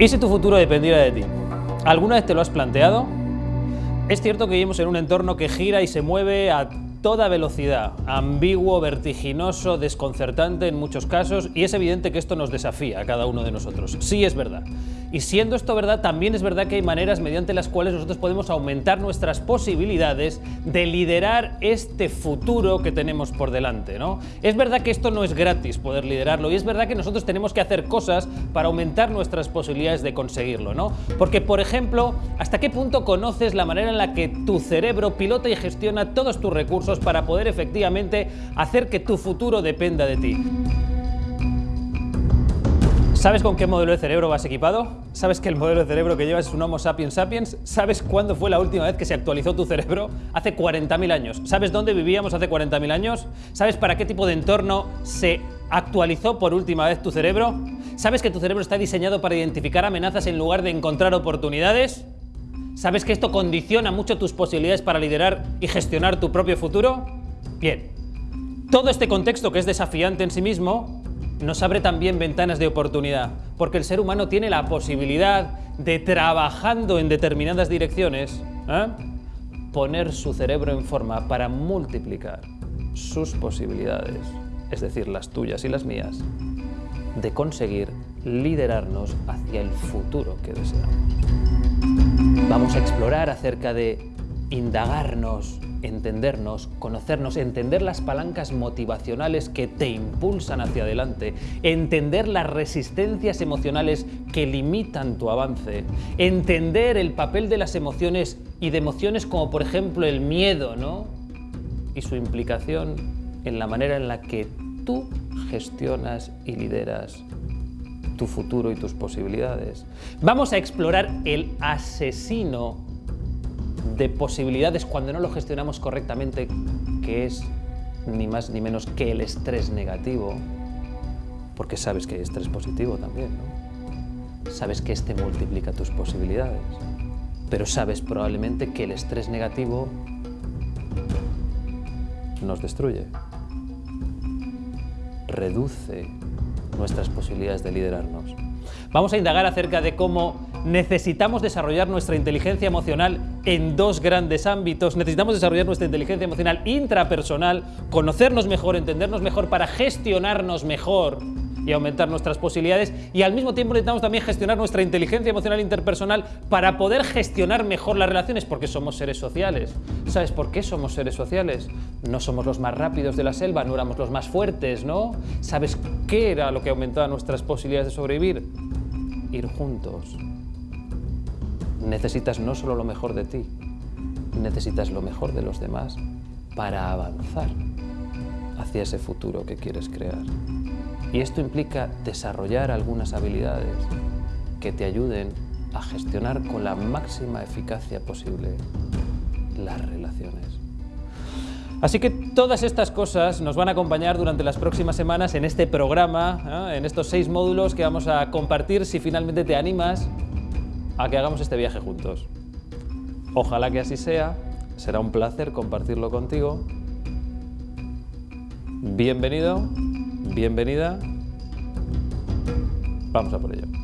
¿Y si tu futuro dependiera de ti? ¿Alguna vez te lo has planteado? Es cierto que vivimos en un entorno que gira y se mueve a toda velocidad, ambiguo, vertiginoso, desconcertante en muchos casos y es evidente que esto nos desafía a cada uno de nosotros. Sí es verdad. Y siendo esto verdad, también es verdad que hay maneras mediante las cuales nosotros podemos aumentar nuestras posibilidades de liderar este futuro que tenemos por delante. ¿no? Es verdad que esto no es gratis poder liderarlo y es verdad que nosotros tenemos que hacer cosas para aumentar nuestras posibilidades de conseguirlo. ¿no? Porque, por ejemplo, ¿hasta qué punto conoces la manera en la que tu cerebro pilota y gestiona todos tus recursos para poder efectivamente hacer que tu futuro dependa de ti? ¿Sabes con qué modelo de cerebro vas equipado? ¿Sabes que el modelo de cerebro que llevas es un Homo sapiens sapiens? ¿Sabes cuándo fue la última vez que se actualizó tu cerebro? Hace 40.000 años. ¿Sabes dónde vivíamos hace 40.000 años? ¿Sabes para qué tipo de entorno se actualizó por última vez tu cerebro? ¿Sabes que tu cerebro está diseñado para identificar amenazas en lugar de encontrar oportunidades? ¿Sabes que esto condiciona mucho tus posibilidades para liderar y gestionar tu propio futuro? Bien, todo este contexto que es desafiante en sí mismo nos abre también ventanas de oportunidad, porque el ser humano tiene la posibilidad de, trabajando en determinadas direcciones, ¿eh? poner su cerebro en forma para multiplicar sus posibilidades, es decir, las tuyas y las mías, de conseguir liderarnos hacia el futuro que deseamos. Vamos a explorar acerca de indagarnos entendernos, conocernos, entender las palancas motivacionales que te impulsan hacia adelante, entender las resistencias emocionales que limitan tu avance, entender el papel de las emociones y de emociones como por ejemplo el miedo, ¿no? Y su implicación en la manera en la que tú gestionas y lideras tu futuro y tus posibilidades. Vamos a explorar el asesino de posibilidades cuando no lo gestionamos correctamente, que es ni más ni menos que el estrés negativo, porque sabes que hay estrés positivo también, ¿no? Sabes que este multiplica tus posibilidades, pero sabes probablemente que el estrés negativo nos destruye, reduce nuestras posibilidades de liderarnos. Vamos a indagar acerca de cómo necesitamos desarrollar nuestra inteligencia emocional en dos grandes ámbitos. Necesitamos desarrollar nuestra inteligencia emocional intrapersonal, conocernos mejor, entendernos mejor para gestionarnos mejor y aumentar nuestras posibilidades y al mismo tiempo necesitamos también gestionar nuestra inteligencia emocional interpersonal para poder gestionar mejor las relaciones porque somos seres sociales. ¿Sabes por qué somos seres sociales? No somos los más rápidos de la selva, no éramos los más fuertes, ¿no? ¿Sabes qué era lo que aumentaba nuestras posibilidades de sobrevivir? Ir juntos, necesitas no solo lo mejor de ti, necesitas lo mejor de los demás para avanzar hacia ese futuro que quieres crear. Y esto implica desarrollar algunas habilidades que te ayuden a gestionar con la máxima eficacia posible las relaciones. Así que todas estas cosas nos van a acompañar durante las próximas semanas en este programa, ¿eh? en estos seis módulos que vamos a compartir si finalmente te animas a que hagamos este viaje juntos. Ojalá que así sea, será un placer compartirlo contigo. Bienvenido, bienvenida, vamos a por ello.